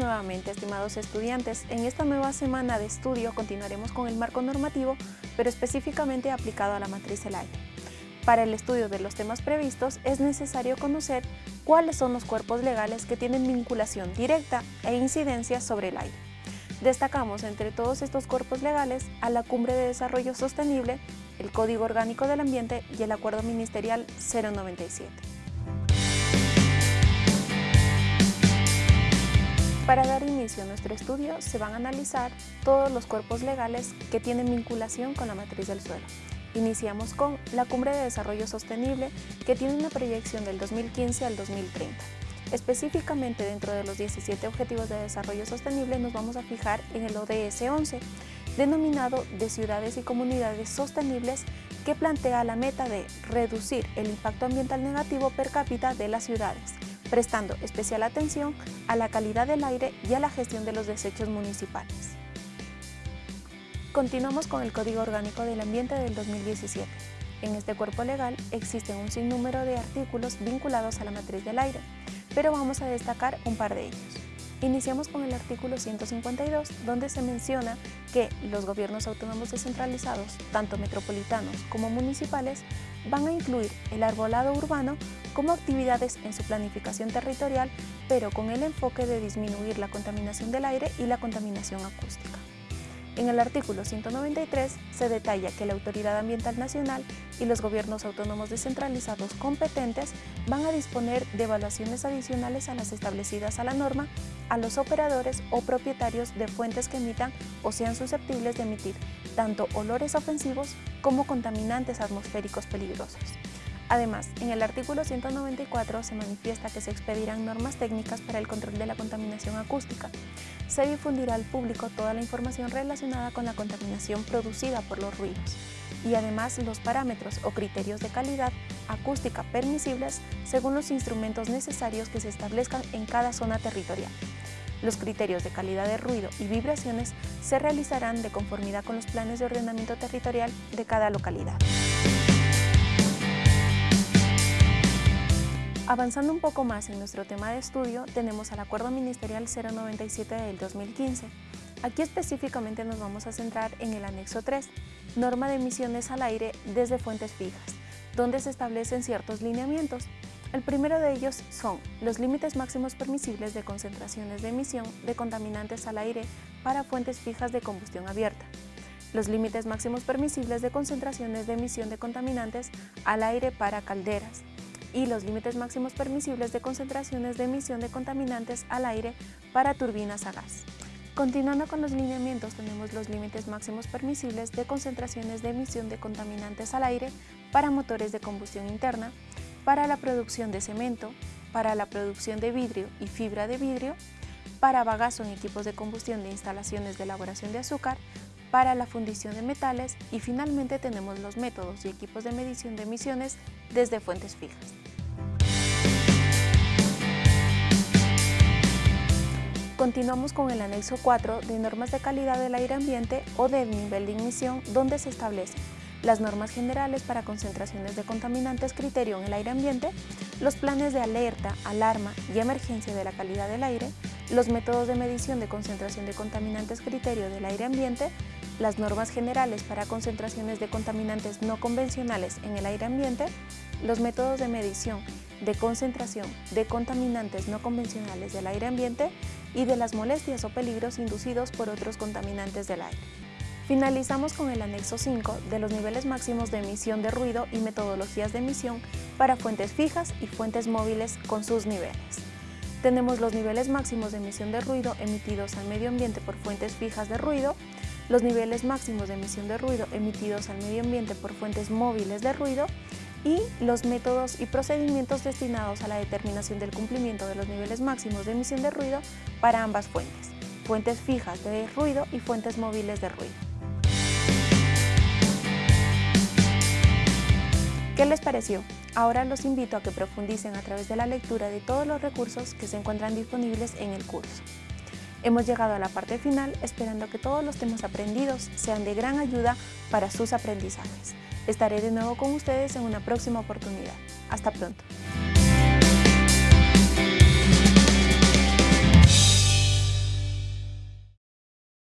Nuevamente, estimados estudiantes, en esta nueva semana de estudio continuaremos con el marco normativo, pero específicamente aplicado a la matriz del aire. Para el estudio de los temas previstos es necesario conocer cuáles son los cuerpos legales que tienen vinculación directa e incidencia sobre el aire. Destacamos entre todos estos cuerpos legales a la Cumbre de Desarrollo Sostenible, el Código Orgánico del Ambiente y el Acuerdo Ministerial 097. Para dar inicio a nuestro estudio se van a analizar todos los cuerpos legales que tienen vinculación con la matriz del suelo. Iniciamos con la Cumbre de Desarrollo Sostenible que tiene una proyección del 2015 al 2030. Específicamente dentro de los 17 Objetivos de Desarrollo Sostenible nos vamos a fijar en el ODS 11, denominado de ciudades y comunidades sostenibles que plantea la meta de reducir el impacto ambiental negativo per cápita de las ciudades prestando especial atención a la calidad del aire y a la gestión de los desechos municipales. Continuamos con el Código Orgánico del Ambiente del 2017. En este cuerpo legal existen un sinnúmero de artículos vinculados a la matriz del aire, pero vamos a destacar un par de ellos. Iniciamos con el artículo 152, donde se menciona que los gobiernos autónomos descentralizados, tanto metropolitanos como municipales, van a incluir el arbolado urbano como actividades en su planificación territorial, pero con el enfoque de disminuir la contaminación del aire y la contaminación acústica. En el artículo 193 se detalla que la Autoridad Ambiental Nacional y los gobiernos autónomos descentralizados competentes van a disponer de evaluaciones adicionales a las establecidas a la norma a los operadores o propietarios de fuentes que emitan o sean susceptibles de emitir tanto olores ofensivos como contaminantes atmosféricos peligrosos. Además, en el artículo 194 se manifiesta que se expedirán normas técnicas para el control de la contaminación acústica. Se difundirá al público toda la información relacionada con la contaminación producida por los ruidos y además los parámetros o criterios de calidad acústica permisibles según los instrumentos necesarios que se establezcan en cada zona territorial. Los criterios de calidad de ruido y vibraciones se realizarán de conformidad con los planes de ordenamiento territorial de cada localidad. Avanzando un poco más en nuestro tema de estudio, tenemos al Acuerdo Ministerial 097 del 2015. Aquí específicamente nos vamos a centrar en el anexo 3, norma de emisiones al aire desde fuentes fijas, donde se establecen ciertos lineamientos. El primero de ellos son los límites máximos permisibles de concentraciones de emisión de contaminantes al aire para fuentes fijas de combustión abierta, los límites máximos permisibles de concentraciones de emisión de contaminantes al aire para calderas, y los límites máximos permisibles de concentraciones de emisión de contaminantes al aire para turbinas a gas. Continuando con los lineamientos tenemos los límites máximos permisibles de concentraciones de emisión de contaminantes al aire para motores de combustión interna, para la producción de cemento, para la producción de vidrio y fibra de vidrio, para bagazo en equipos de combustión de instalaciones de elaboración de azúcar, para la fundición de metales y finalmente tenemos los métodos y equipos de medición de emisiones desde fuentes fijas. Continuamos con el anexo 4 de normas de calidad del aire ambiente o del nivel de emisión donde se establecen las normas generales para concentraciones de contaminantes criterio en el aire ambiente, los planes de alerta, alarma y emergencia de la calidad del aire, los métodos de medición de concentración de contaminantes criterio del aire ambiente, las normas generales para concentraciones de contaminantes no convencionales en el aire ambiente, los métodos de medición de concentración de contaminantes no convencionales del aire ambiente y de las molestias o peligros inducidos por otros contaminantes del aire. Finalizamos con el anexo 5 de los niveles máximos de emisión de ruido y metodologías de emisión para fuentes fijas y fuentes móviles con sus niveles. Tenemos los niveles máximos de emisión de ruido emitidos al medio ambiente por fuentes fijas de ruido, los niveles máximos de emisión de ruido emitidos al medio ambiente por fuentes móviles de ruido y los métodos y procedimientos destinados a la determinación del cumplimiento de los niveles máximos de emisión de ruido para ambas fuentes, fuentes fijas de ruido y fuentes móviles de ruido. ¿Qué les pareció? Ahora los invito a que profundicen a través de la lectura de todos los recursos que se encuentran disponibles en el curso. Hemos llegado a la parte final esperando que todos los temas aprendidos sean de gran ayuda para sus aprendizajes. Estaré de nuevo con ustedes en una próxima oportunidad. Hasta pronto.